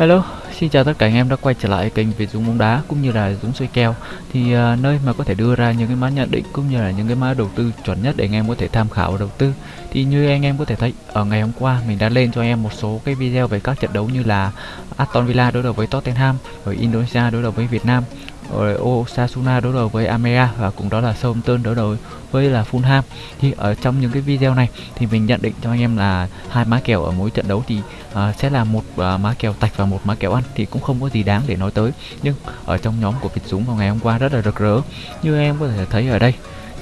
Hello, xin chào tất cả anh em đã quay trở lại kênh Việt Dũng bóng đá cũng như là Dũng xoay kèo. Thì uh, nơi mà có thể đưa ra những cái mã nhận định cũng như là những cái mã đầu tư chuẩn nhất để anh em có thể tham khảo đầu tư. Thì như anh em có thể thấy ở ngày hôm qua mình đã lên cho anh em một số cái video về các trận đấu như là Aston Villa đối đầu với Tottenham rồi Indonesia đối đầu với Việt Nam rồi Osasuna đối đầu với Amea và cũng đó là Southampton đối đầu với là Fulham thì ở trong những cái video này thì mình nhận định cho anh em là hai má kèo ở mỗi trận đấu thì uh, sẽ là một uh, má kèo tạch và một má kèo ăn thì cũng không có gì đáng để nói tới. Nhưng ở trong nhóm của Việt Dũng vào ngày hôm qua rất là rực rỡ. Như em có thể thấy ở đây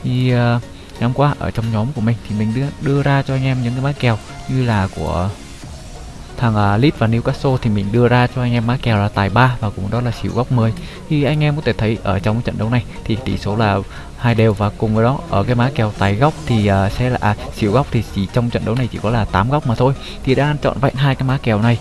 thì uh, ngày hôm qua ở trong nhóm của mình thì mình đưa, đưa ra cho anh em những cái má kèo như là của thằng uh, Leeds và Newcastle thì mình đưa ra cho anh em má kèo là tài 3 và cũng đó là xỉu góc 10 thì anh em có thể thấy ở trong trận đấu này thì tỷ số là hai đều và cùng với đó ở cái má kèo tài góc thì uh, sẽ là à, xỉu góc thì chỉ trong trận đấu này chỉ có là 8 góc mà thôi. Thì đã chọn vẹn hai cái má kèo này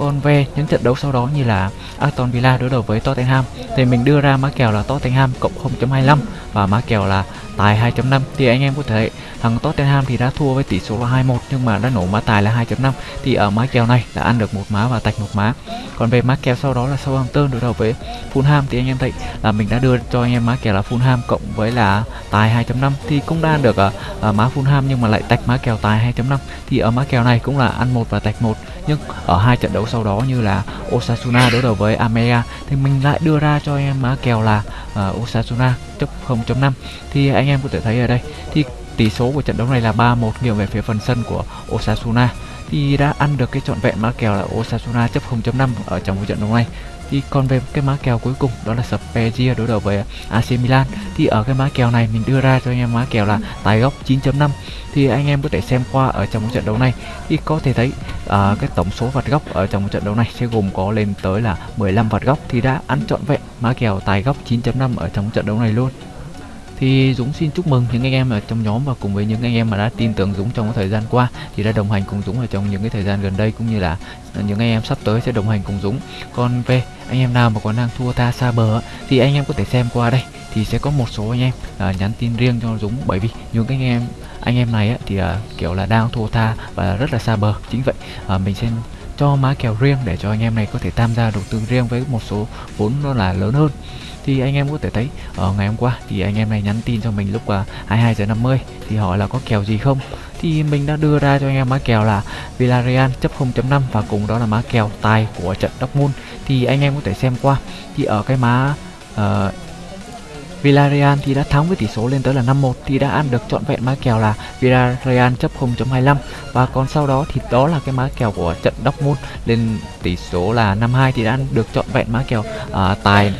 còn về những trận đấu sau đó như là Aston Villa đối đầu với Tottenham. Thì mình đưa ra má kèo là Tottenham cộng 0.25 và má kèo là tài 2.5 thì anh em có thể thằng Tottenham thì đã thua với tỷ số là 2-1 nhưng mà đã nổ má tài là 2.5 thì ở má kèo này đã ăn được một má và tạch một má. Còn về má kèo sau đó là Southampton đối đầu với Fulham. Thì anh em thấy là mình đã đưa cho anh em má kèo là Fulham cộng với là tài 2.5 thì cũng đã ăn được ở, ở má Fulham nhưng mà lại tạch má kèo tài 2.5 thì ở má kèo này cũng là ăn một và tạch một nhưng ở hai trận đấu sau đó như là Osasuna đối đầu với Amea thì mình lại đưa ra cho anh em mã kèo là uh, Osasuna chấp 0.5 thì anh em có thể thấy ở đây thì tỷ số của trận đấu này là 3-1 nghiêng về phía phần sân của Osasuna. Thì đã ăn được cái trọn vẹn mã kèo là Osasuna chấp 0.5 ở trong cái trận đấu này thì còn về cái má kèo cuối cùng đó là Spezia đối đầu với AC Milan. Thì ở cái má kèo này mình đưa ra cho anh em má kèo là tài góc 9.5 thì anh em có thể xem qua ở trong trận đấu này. Thì có thể thấy uh, cái tổng số vạt góc ở trong trận đấu này sẽ gồm có lên tới là 15 vạt góc thì đã ăn trọn vẹn má kèo tài góc 9.5 ở trong trận đấu này luôn. Thì Dũng xin chúc mừng những anh em ở trong nhóm và cùng với những anh em mà đã tin tưởng Dũng trong cái thời gian qua thì đã đồng hành cùng Dũng ở trong những cái thời gian gần đây cũng như là những anh em sắp tới sẽ đồng hành cùng Dũng. Còn về anh em nào mà còn đang thua tha xa bờ thì anh em có thể xem qua đây. Thì sẽ có một số anh em uh, nhắn tin riêng cho Dũng. Bởi vì những anh em anh em này á, thì uh, kiểu là đang thua tha và rất là xa bờ. Chính vậy uh, mình sẽ cho má kèo riêng để cho anh em này có thể tham gia đầu tư riêng với một số vốn nó là lớn hơn. Thì anh em có thể thấy ở ngày hôm qua thì anh em này nhắn tin cho mình lúc uh, 22 giờ 50 thì hỏi là có kèo gì không? Thì mình đã đưa ra cho anh em mã kèo là Villarreal chấp 0.5 và cùng đó là mã kèo tài của trận Dortmund. Thì anh em có thể xem qua thì ở cái má uh, ờ, Villarreal thì đã thắng với tỷ số lên tới là 5-1 thì đã ăn được trọn vẹn mã kèo là Villarreal chấp 0.25 và còn sau đó thì đó là cái mã kèo của trận Dortmund lên tỷ số là 5-2 thì đã ăn được trọn vẹn mã kèo uh, tài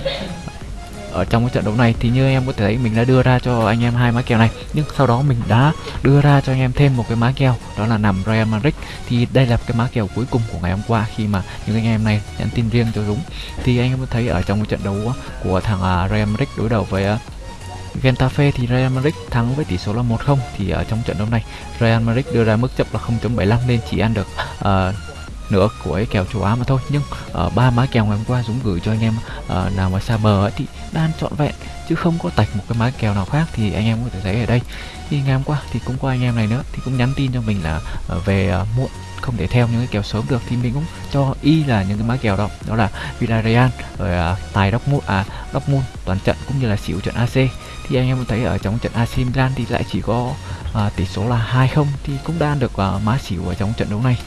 ở trong cái trận đấu này thì như em có thể thấy mình đã đưa ra cho anh em hai má kèo này. Nhưng sau đó mình đã đưa ra cho anh em thêm một cái má kèo đó là nằm Real Madrid. Thì đây là cái má kèo cuối cùng của ngày hôm qua khi mà những anh em này nhắn tin riêng cho Dũng. Thì anh em có thấy ở trong cái trận đấu của thằng à, Real Madrid đối đầu với à, Getafe thì Real Madrid thắng với tỷ số là 1-0 thì ở trong trận đấu này Real Madrid đưa ra mức chấp là 0.75 nên chỉ ăn được uh, nữa của cái kèo châu Á mà thôi. Nhưng ở uh, ba má kèo ngày hôm qua Dũng gửi cho anh em uh, nào mà xa bờ ấy, thì đang trọn vẹn chứ không có tạch một cái má kèo nào khác thì anh em có thể thấy ở đây. Thì ngày hôm qua thì cũng có anh em này nữa thì cũng nhắn tin cho mình là uh, về uh, muộn không thể theo những cái kèo sớm được. Thì mình cũng cho y là những cái má kèo đó đó là Villarreal rồi uh, tài Dortmund à Dortmund toàn trận cũng như là xỉu trận AC thì anh em thấy ở trong trận AC Milan thì lại chỉ có uh, tỷ số là 2-0 thì cũng đang được uh, má xỉu ở trong trận đấu này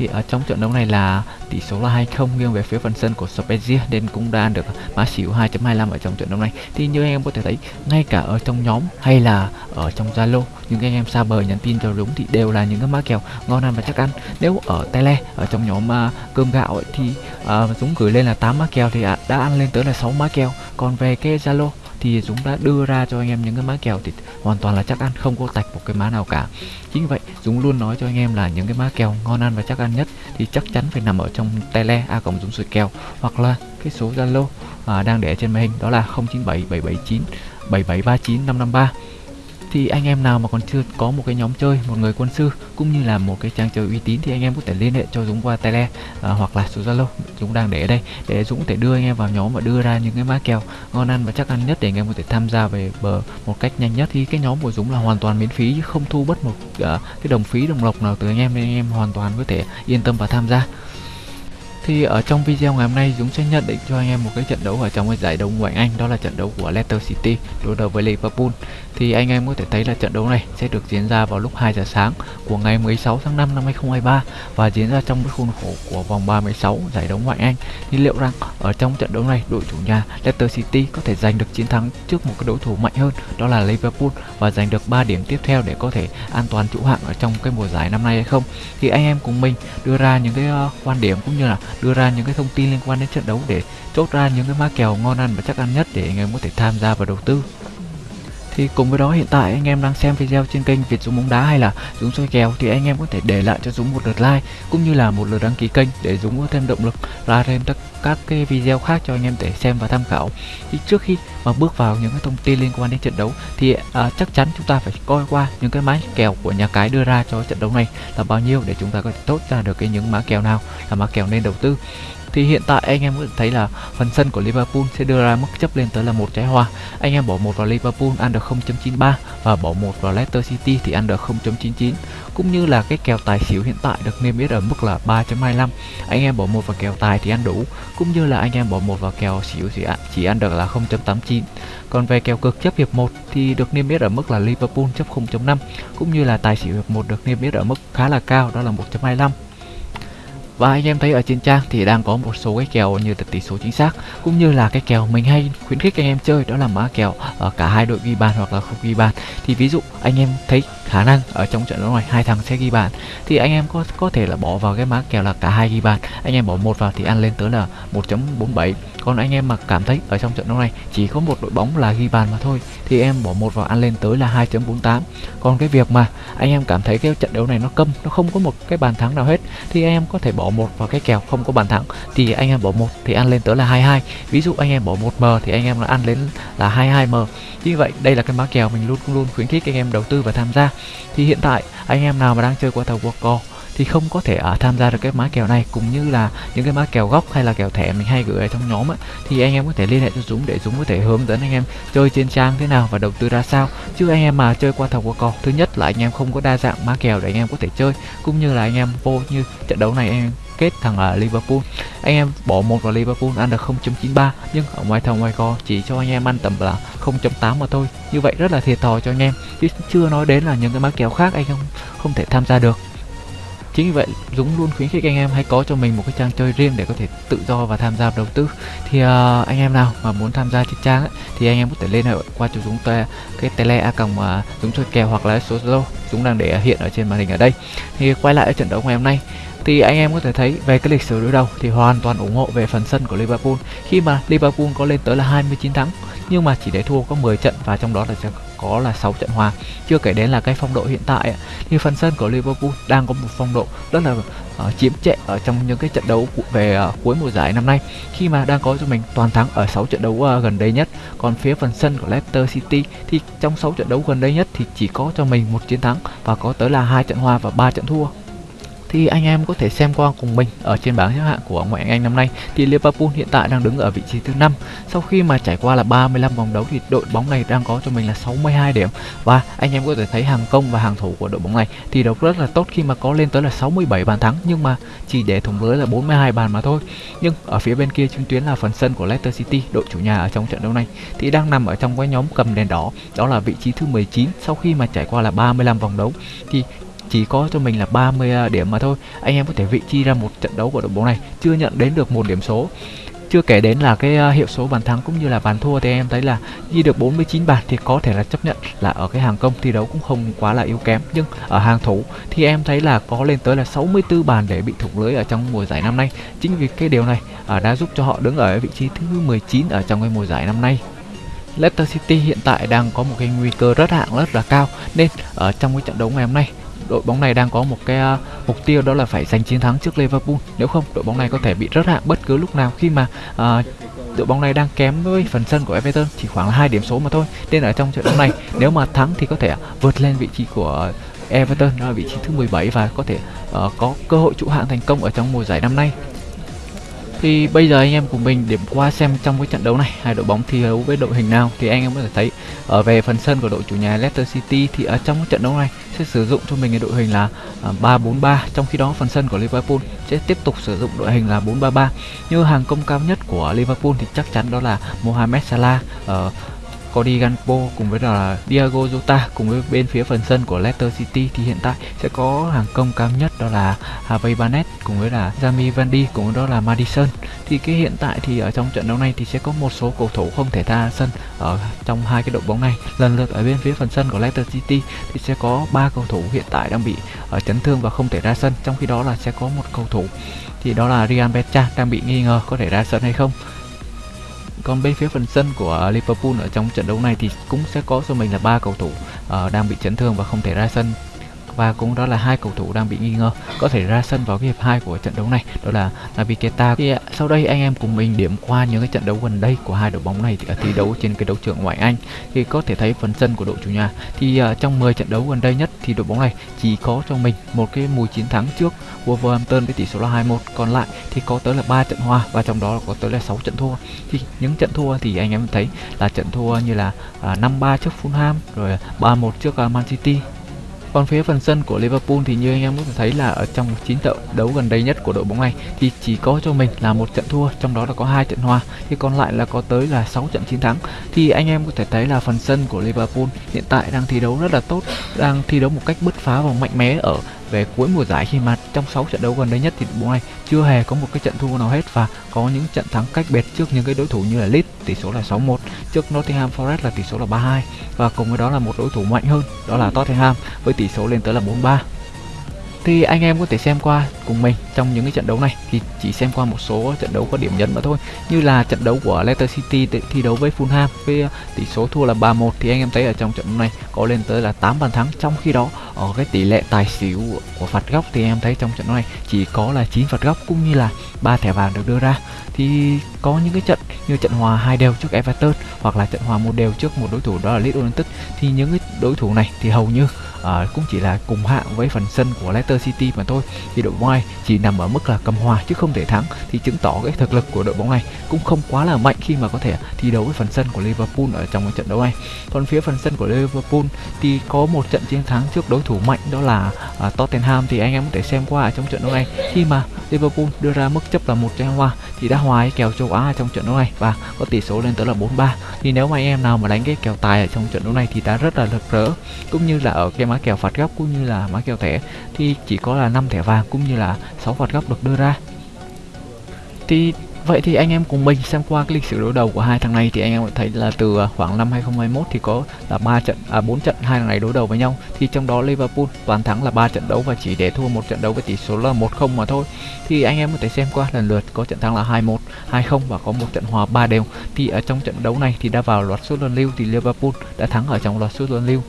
thì ở trong trận đấu này là tỷ số là 2-0 nghiêng về phía phần sân của Spezia nên cũng đã được mã xỉu 2.25 ở trong trận đấu này. Thì như anh em có thể thấy ngay cả ở trong nhóm hay là ở trong Zalo những anh em xa bờ nhắn tin cho đúng thì đều là những cái mã kèo ngon ăn và chắc ăn. Nếu ở tele ở trong nhóm uh, cơm gạo ấy, thì uh, Dũng gửi lên là 8 mã kèo thì uh, đã ăn lên tới là 6 mã kèo. Còn về cái Zalo thì Dũng đã đưa ra cho anh em những cái má kèo thì hoàn toàn là chắc ăn không có tạch một cái má nào cả. Chính vậy Dũng luôn nói cho anh em là những cái má kèo ngon ăn và chắc ăn nhất thì chắc chắn phải nằm ở trong tele a cộng Dũng sủi kèo hoặc là cái số Zalo à, đang để trên màn hình đó là 097 779 7739 553 thì anh em nào mà còn chưa có một cái nhóm chơi một người quân sư cũng như là một cái trang chơi uy tín thì anh em có thể liên hệ cho Dũng qua tele à, hoặc là số Zalo. Dũng đang để ở đây. Để Dũng có thể đưa anh em vào nhóm và đưa ra những cái má kèo ngon ăn và chắc ăn nhất để anh em có thể tham gia về bờ một cách nhanh nhất. Thì cái nhóm của Dũng là hoàn toàn miễn phí chứ không thu bất một uh, cái đồng phí đồng lộc nào từ anh em nên anh em hoàn toàn có thể yên tâm và tham gia. Thì ở trong video ngày hôm nay Dũng sẽ nhận định cho anh em một cái trận đấu ở trong cái giải đấu ngoại Anh đó là trận đấu của Leicester City đối đầu với Liverpool. Thì anh em có thể thấy là trận đấu này sẽ được diễn ra vào lúc 2 giờ sáng của ngày 16 tháng 5 năm 2023 và diễn ra trong cái khuôn khổ của vòng 36 giải đấu ngoại Anh. Thì liệu rằng ở trong trận đấu này đội chủ nhà Leicester City có thể giành được chiến thắng trước một cái đối thủ mạnh hơn đó là Liverpool và giành được 3 điểm tiếp theo để có thể an toàn trụ hạng ở trong cái mùa giải năm nay hay không? Thì anh em cùng mình đưa ra những cái uh, quan điểm cũng như là đưa ra những cái thông tin liên quan đến trận đấu để chốt ra những cái mã kèo ngon ăn và chắc ăn nhất để anh em có thể tham gia và đầu tư. Thì cùng với đó, hiện tại anh em đang xem video trên kênh Việt Dũng bóng đá hay là Dũng soi kèo thì anh em có thể để lại cho Dũng một lượt like cũng như là một lượt đăng ký kênh để Dũng có thêm động lực ra thêm các các cái video khác cho anh em để xem và tham khảo. Thì trước khi mà bước vào những cái thông tin liên quan đến trận đấu thì à, chắc chắn chúng ta phải coi qua những cái mã kèo của nhà cái đưa ra cho trận đấu này là bao nhiêu để chúng ta có thể tốt ra được cái những mã kèo nào là mã kèo nên đầu tư. Thì hiện tại anh em có thể thấy là phần sân của Liverpool sẽ đưa ra mức chấp lên tới là một trái hoa. Anh em bỏ một vào Liverpool ăn được 0.93 và bỏ một vào Leicester City thì ăn được 0.99 cũng như là cái kèo tài xỉu hiện tại được niêm yết ở mức là 3.25 anh em bỏ một vào kèo tài thì ăn đủ. Cũng như là anh em bỏ một vào kèo xỉu thì chỉ ăn được là 0.89 còn về kèo cực chấp hiệp 1 thì được niêm yết ở mức là Liverpool chấp 0.5 cũng như là tài xỉu hiệp 1 được niêm yết ở mức khá là cao, đó là 1.25 và anh em thấy ở trên trang thì đang có một số cái kèo như là tỷ số chính xác, cũng như là cái kèo mình hay khuyến khích anh em chơi, đó là mã kèo ở cả hai đội ghi bàn hoặc là không ghi bàn. Thì ví dụ anh em thấy khả năng ở trong trận đấu này, hai thằng sẽ ghi bàn, thì anh em có có thể là bỏ vào cái mã kèo là cả hai ghi bàn. Anh em bỏ một vào thì ăn lên tới là 1.47 còn anh em mà cảm thấy ở trong trận đấu này chỉ có một đội bóng là ghi bàn mà thôi, thì em bỏ một vào ăn lên tới là 2.48 còn cái việc mà anh em cảm thấy cái trận đấu này nó câm, nó không có một cái bàn thắng nào hết, thì anh em có thể bỏ một vào cái kèo không có bàn thắng, thì anh em bỏ một thì ăn lên tới là 22 ví dụ anh em bỏ một m thì anh em là ăn lên là 22 m. Như vậy, đây là cái mã kèo mình luôn luôn khuyến khích anh em đầu tư và tham gia. Thì hiện tại, anh em nào mà đang chơi qua thầu World thì không có thể uh, tham gia được cái mã kèo này. Cũng như là những cái mã kèo góc hay là kèo thẻ mình hay gửi ở trong nhóm ấy, thì anh em có thể liên hệ cho Dũng để Dũng có thể hướng dẫn anh em chơi trên trang thế nào và đầu tư ra sao. Chứ anh em mà chơi qua thầu qua cò thứ nhất là anh em không có đa dạng mã kèo để anh em có thể chơi. Cũng như là anh em vô như trận đấu này anh em kết thằng ở Liverpool. Anh em bỏ một vào Liverpool ăn được 0.93 nhưng ở ngoài thầu ngoài co chỉ cho anh em ăn tầm là 0.8 mà thôi. Như vậy rất là thiệt thòi cho anh em. Chứ chưa nói đến là những cái mã kèo khác anh không không thể tham gia được chính vì vậy dũng luôn khuyến khích anh em hãy có cho mình một cái trang chơi riêng để có thể tự do và tham gia đầu tư. Thì uh, anh em nào mà muốn tham gia trên trang ấy, thì anh em có thể liên hệ qua cho dũng te, cái tele a còng uh, dũng chơi kèo hoặc là số zalo. Dũng đang để hiện ở trên màn hình ở đây. Thì quay lại ở trận đấu ngày hôm nay thì anh em có thể thấy về cái lịch sử đối đầu thì hoàn toàn ủng hộ về phần sân của Liverpool. Khi mà Liverpool có lên tới là 29 thắng nhưng mà chỉ để thua có 10 trận và trong đó là có là 6 trận hòa. Chưa kể đến là cái phong độ hiện tại thì phần sân của Liverpool đang có một phong độ rất là uh, chiếm trệ ở trong những cái trận đấu về uh, cuối mùa giải năm nay. Khi mà đang có cho mình toàn thắng ở 6 trận đấu uh, gần đây nhất còn phía phần sân của Leicester City thì trong 6 trận đấu gần đây nhất thì chỉ có cho mình một chiến thắng và có tới là hai trận hòa và ba trận thua thì anh em có thể xem qua cùng mình ở trên bảng xếp hạng của ngoại hạng Anh năm nay. Thì Liverpool hiện tại đang đứng ở vị trí thứ năm. Sau khi mà trải qua là 35 vòng đấu thì đội bóng này đang có cho mình là 62 điểm. Và anh em có thể thấy hàng công và hàng thủ của đội bóng này thì đấu rất là tốt khi mà có lên tới là 67 bàn thắng, nhưng mà chỉ để thủng lưới là 42 bàn mà thôi. Nhưng ở phía bên kia chứng tuyến là phần sân của Leicester City, đội chủ nhà ở trong trận đấu này, thì đang nằm ở trong cái nhóm cầm đèn đỏ. Đó là vị trí thứ 19 sau khi mà trải qua là 35 vòng đấu. Thì chỉ có cho mình là 30 à, điểm mà thôi. Anh em có thể vị chi ra một trận đấu của đội bóng này, chưa nhận đến được một điểm số. Chưa kể đến là cái à, hiệu số bàn thắng cũng như là bàn thua thì em thấy là ghi được 49 bàn thì có thể là chấp nhận là ở cái hàng công thi đấu cũng không quá là yếu kém. Nhưng ở hàng thủ thì em thấy là có lên tới là 64 bàn để bị thủng lưới ở trong mùa giải năm nay. Chính vì cái điều này à, đã giúp cho họ đứng ở vị trí thứ 19 ở trong cái mùa giải năm nay. Leicester City hiện tại đang có một cái nguy cơ rất hạng rất là cao. Nên ở trong cái trận đấu ngày hôm nay đội bóng này đang có một cái uh, mục tiêu đó là phải giành chiến thắng trước Liverpool. Nếu không đội bóng này có thể bị rớt hạng bất cứ lúc nào khi mà uh, đội bóng này đang kém với phần sân của Everton chỉ khoảng là hai điểm số mà thôi. Nên ở trong trận đấu này nếu mà thắng thì có thể à, vượt lên vị trí của Everton đó là vị trí thứ 17 và có thể uh, có cơ hội trụ hạng thành công ở trong mùa giải năm nay thì bây giờ anh em cùng mình điểm qua xem trong cái trận đấu này, hai đội bóng thi đấu với đội hình nào thì anh em có thể thấy ở về phần sân của đội chủ nhà Leicester City thì ở trong cái trận đấu này sẽ sử dụng cho mình cái đội hình là à, 3-4-3 trong khi đó phần sân của Liverpool sẽ tiếp tục sử dụng đội hình là 4-3-3 như hàng công cao nhất của Liverpool thì chắc chắn đó là Mohamed Salah ở Cody Gakpo cùng với là Diego Jota cùng với bên phía phần sân của Leicester City thì hiện tại sẽ có hàng công cao nhất đó là Harvey Barnett cùng với là Jamie Vardy cùng với đó là Madison. Thì cái hiện tại thì ở trong trận đấu này thì sẽ có một số cầu thủ không thể ra sân ở trong hai cái đội bóng này. Lần lượt ở bên phía phần sân của Leicester City thì sẽ có ba cầu thủ hiện tại đang bị ở chấn thương và không thể ra sân, trong khi đó là sẽ có một cầu thủ thì đó là Ryan Becha đang bị nghi ngờ có thể ra sân hay không còn bên phía phần sân của Liverpool ở trong trận đấu này thì cũng sẽ có cho mình là ba cầu thủ uh, đang bị chấn thương và không thể ra sân và cũng đó là hai cầu thủ đang bị nghi ngờ có thể ra sân vào cái hiệp 2 của trận đấu này đó là Naby Keita thì à, sau đây anh em cùng mình điểm qua những cái trận đấu gần đây của hai đội bóng này thì thi đấu trên cái đấu trường ngoại Anh. Thì có thể thấy phần sân của đội chủ nhà. Thì uh, trong 10 trận đấu gần đây nhất thì đội bóng này chỉ có cho mình một cái mùi chiến thắng trước Wolverhampton với tỷ số là 2-1 còn lại thì có tới là 3 trận hòa và trong đó có tới là 6 trận thua. Thì những trận thua thì anh em thấy là trận thua như là à, uh, 5-3 trước Fulham rồi 3-1 trước uh, Man City còn phía phần sân của Liverpool thì như anh em có thể thấy là ở trong 9 trận đấu gần đây nhất của đội bóng này thì chỉ có cho mình là một trận thua, trong đó là có hai trận hòa, thì còn lại là có tới là 6 trận chiến thắng. Thì anh em có thể thấy là phần sân của Liverpool hiện tại đang thi đấu rất là tốt, đang thi đấu một cách bứt phá và mạnh mẽ ở về cuối mùa giải khi mà trong 6 trận đấu gần đây nhất thì đội bóng này chưa hề có một cái trận thua nào hết và có những trận thắng cách biệt trước những cái đối thủ như là Leeds tỷ số là 6-1, trước Nottingham Forest là tỷ số là 3-2 và cùng với đó là một đối thủ mạnh hơn đó là Tottenham với tỷ số lên tới là 4-3 thì anh em có thể xem qua cùng mình trong những cái trận đấu này. Thì chỉ xem qua một số trận đấu có điểm nhấn mà thôi. Như là trận đấu của Leicester City thi đấu với Fulham với ờ, tỷ số thua là 3-1 thì anh em thấy ở trong trận đấu này có lên tới là 8 bàn thắng. Trong khi đó, ở cái tỷ lệ tài xỉu của phạt góc thì em thấy trong trận đấu này chỉ có là 9 phạt góc cũng như là ba thẻ vàng được đưa ra. Thì có những cái trận như trận hòa hai đều trước Everton hoặc là trận hòa một đều trước một đối thủ đó là Leeds United. Thì những cái đối thủ này thì hầu như à, cũng chỉ là cùng hạng với phần sân của Leicester City mà thôi. Thì đội bóng này chỉ nằm ở mức là cầm hòa chứ không thể thắng thì chứng tỏ cái thực lực của đội bóng này cũng không quá là mạnh khi mà có thể thi đấu với phần sân của Liverpool ở trong cái trận đấu này. Còn phía phần sân của Liverpool thì có một trận chiến thắng trước đối thủ mạnh đó là à, Tottenham. Thì anh em có thể xem qua ở trong trận đấu này khi mà Liverpool đưa ra mức chấp là một trái hoa thì đã hòa cái kèo châu Á trong trận đấu này và có tỷ số lên tới là 4-3 thì nếu mà anh em nào mà đánh cái kèo tài ở trong trận đấu này thì đã rất là rực rỡ cũng như là ở game mã kèo phạt góc cũng như là mã kèo thẻ thì chỉ có là 5 thẻ vàng cũng như là 6 phạt góc được đưa ra. Thì Vậy thì anh em cùng mình xem qua cái lịch sử đối đầu của hai thằng này thì anh em thấy là từ à, khoảng năm 2021 thì có là ba trận à 4 trận hai thằng này đối đầu với nhau. Thì trong đó Liverpool toàn thắng là ba trận đấu và chỉ để thua một trận đấu với tỷ số là 1-0 mà thôi. Thì anh em có thể xem qua lần lượt có trận thắng là 2-1, 2-0 và có một trận hòa 3 đều. Thì ở trong trận đấu này thì đã vào loạt sút luân lưu thì Liverpool đã thắng ở trong loạt sút luân lưu.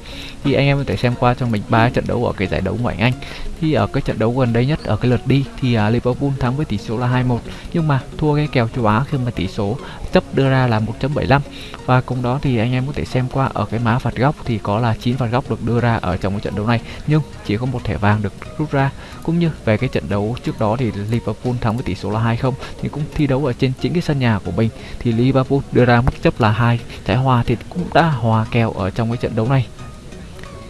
Thì anh em có thể xem qua cho mình ba trận đấu ở cái giải đấu ngoại Anh. Thì ở cái trận đấu gần đây nhất ở cái lượt đi thì uh, Liverpool thắng với tỷ số là 2-1 nhưng mà thua cái kèo châu Á khi mà tỷ số chấp đưa ra là 1.75 và cùng đó thì anh em có thể xem qua ở cái má phạt góc thì có là 9 phạt góc được đưa ra ở trong cái trận đấu này nhưng chỉ có một thẻ vàng được rút ra cũng như về cái trận đấu trước đó thì Liverpool thắng với tỷ số là 2-0 thì cũng thi đấu ở trên chính cái sân nhà của mình. Thì Liverpool đưa ra mức chấp là hai trái hòa thì cũng đã hòa kèo ở trong cái trận đấu này.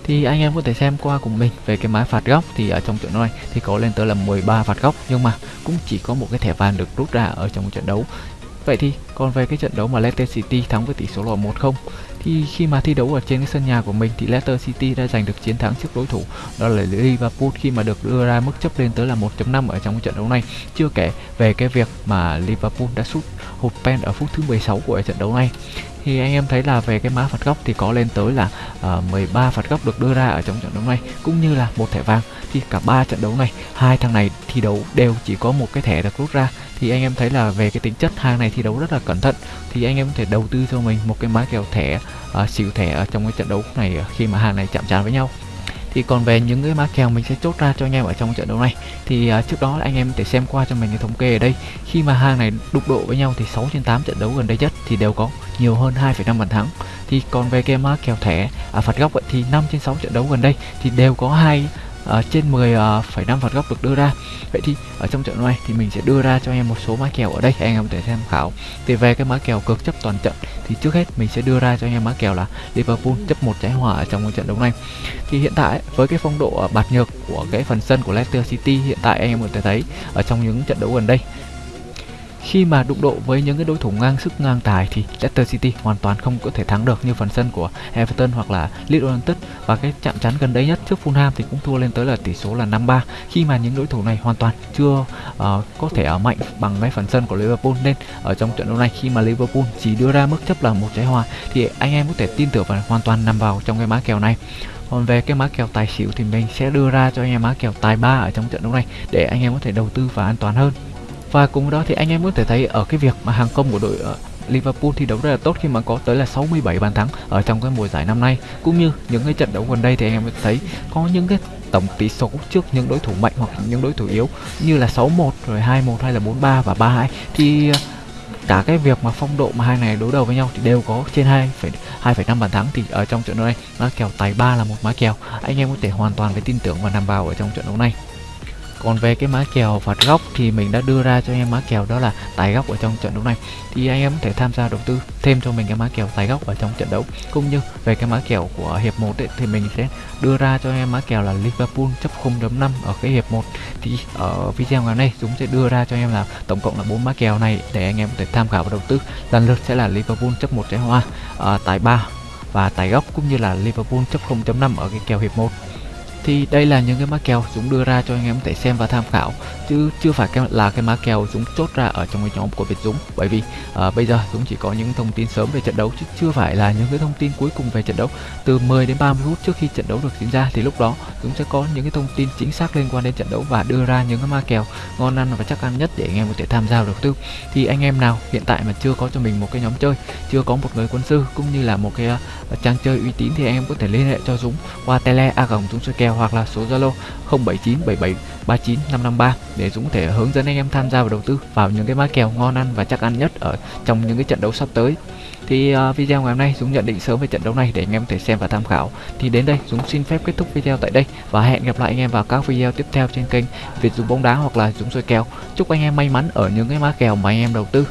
Thì anh em có thể xem qua cùng mình về cái máy phạt góc thì ở trong trận đấu này thì có lên tới là 13 phạt góc, nhưng mà cũng chỉ có một cái thẻ vàng được rút ra ở trong trận đấu. Vậy thì còn về cái trận đấu mà Leicester City thắng với tỷ số là 1-0 thì khi mà thi đấu ở trên cái sân nhà của mình thì Leicester City đã giành được chiến thắng trước đối thủ, đó là Liverpool khi mà được đưa ra mức chấp lên tới là 1.5 ở trong trận đấu này. Chưa kể về cái việc mà Liverpool đã sút hụt pen ở phút thứ 16 của trận đấu này thì anh em thấy là về cái mã phạt góc thì có lên tới là uh, 13 phạt góc được đưa ra ở trong trận đấu này cũng như là một thẻ vàng. Thì cả ba trận đấu này hai thằng này thi đấu đều chỉ có một cái thẻ được rút ra. Thì anh em thấy là về cái tính chất hàng này thi đấu rất là cẩn thận. Thì anh em có thể đầu tư cho mình một cái mã kèo thẻ uh, xỉu thẻ ở trong cái trận đấu này khi mà hàng này chạm trán với nhau thì còn về những cái mã kèo mình sẽ chốt ra cho anh em ở trong trận đấu này. Thì uh, trước đó anh em có thể xem qua cho mình cái thống kê ở đây. Khi mà hàng này đụng độ với nhau thì 6 trên 8 trận đấu gần đây nhất thì đều có nhiều hơn 2,5 bàn thắng. Thì còn về cái mã kèo thẻ à, phạt góc vậy thì 5 trên 6 trận đấu gần đây thì đều có hai uh, trên 10,5 uh, phạt góc được đưa ra. Vậy thì ở trong trận này thì mình sẽ đưa ra cho anh em một số mã kèo ở đây. Anh em có thể tham khảo. Thì về cái mã kèo cực chấp toàn trận thì trước hết mình sẽ đưa ra cho anh em mã kèo là Liverpool chấp một trái hòa ở trong một trận đấu này. Thì hiện tại với cái phong độ bạt nhược của cái phần sân của Leicester City hiện tại anh em có thể thấy ở trong những trận đấu gần đây khi mà đụng độ với những cái đối thủ ngang sức ngang tài thì Leicester City hoàn toàn không có thể thắng được như phần sân của Everton hoặc là Leeds United. Và cái chạm trán gần đây nhất trước Fulham thì cũng thua lên tới là tỷ số là 5-3 khi mà những đối thủ này hoàn toàn chưa uh, có thể ở mạnh bằng cái phần sân của Liverpool. Nên ở trong trận đấu này khi mà Liverpool chỉ đưa ra mức chấp là một trái hòa thì anh em có thể tin tưởng và hoàn toàn nằm vào trong cái má kèo này. Còn về cái má kèo tài xỉu thì mình sẽ đưa ra cho anh em má kèo tài ba ở trong trận đấu này để anh em có thể đầu tư và an toàn hơn và cùng đó thì anh em có thể thấy ở cái việc mà hàng công của đội uh, Liverpool thi đấu rất là tốt khi mà có tới là 67 bàn thắng ở trong cái mùa giải năm nay. Cũng như những cái trận đấu gần đây thì anh em có thấy có những cái tổng tỷ số trước những đối thủ mạnh hoặc những đối thủ yếu như là 6-1 rồi 2-1 hay là 4-3 và 3-2 thì ờ, cả cái việc mà phong độ mà hai này đối đầu với nhau thì đều có trên 2,5 bàn thắng thì ở trong trận đấu này nó kèo tài 3 là một má kèo. Anh em có thể hoàn toàn phải tin tưởng và nằm vào ở trong trận đấu này còn về cái má kèo phạt góc thì mình đã đưa ra cho anh em má kèo đó là tài góc ở trong trận đấu này. Thì anh em có thể tham gia đầu tư thêm cho mình cái má kèo tài góc ở trong trận đấu. Cũng như về cái má kèo của hiệp 1 ấy, thì mình sẽ đưa ra cho anh em má kèo là Liverpool chấp 0.5 ở cái hiệp 1 thì ở video ngày nay chúng sẽ đưa ra cho anh em là tổng cộng là bốn má kèo này để anh em có thể tham khảo và đầu tư. Lần lượt sẽ là Liverpool chấp một trái hoa uh, tài 3 và tài góc cũng như là Liverpool chấp 0.5 ở cái kèo hiệp 1 thì đây là những cái mã kèo chúng đưa ra cho anh em có thể xem và tham khảo chứ chưa phải là cái mã kèo chúng chốt ra ở trong cái nhóm của Việt Dũng. Bởi vì uh, bây giờ chúng chỉ có những thông tin sớm về trận đấu chứ chưa phải là những cái thông tin cuối cùng về trận đấu. Từ 10 đến 30 phút trước khi trận đấu được diễn ra thì lúc đó chúng sẽ có những cái thông tin chính xác liên quan đến trận đấu và đưa ra những cái mã kèo ngon ăn và chắc ăn nhất để anh em có thể tham gia đầu tư. Thì anh em nào hiện tại mà chưa có cho mình một cái nhóm chơi chưa có một người quân sư cũng như là một cái uh, trang chơi uy tín thì anh em có thể liên hệ cho Dũng qua tele a gồng chúng sẽ kèo kèo hoặc là số Zalo 0797739553 để Dũng có thể hướng dẫn anh em tham gia vào đầu tư vào những cái mã kèo ngon ăn và chắc ăn nhất ở trong những cái trận đấu sắp tới. Thì uh, video ngày hôm nay Dũng nhận định sớm về trận đấu này để anh em có thể xem và tham khảo. Thì đến đây Dũng xin phép kết thúc video tại đây và hẹn gặp lại anh em vào các video tiếp theo trên kênh Việt Dũng bóng đá hoặc là Dũng soi kèo. Chúc anh em may mắn ở những cái mã kèo mà anh em đầu tư.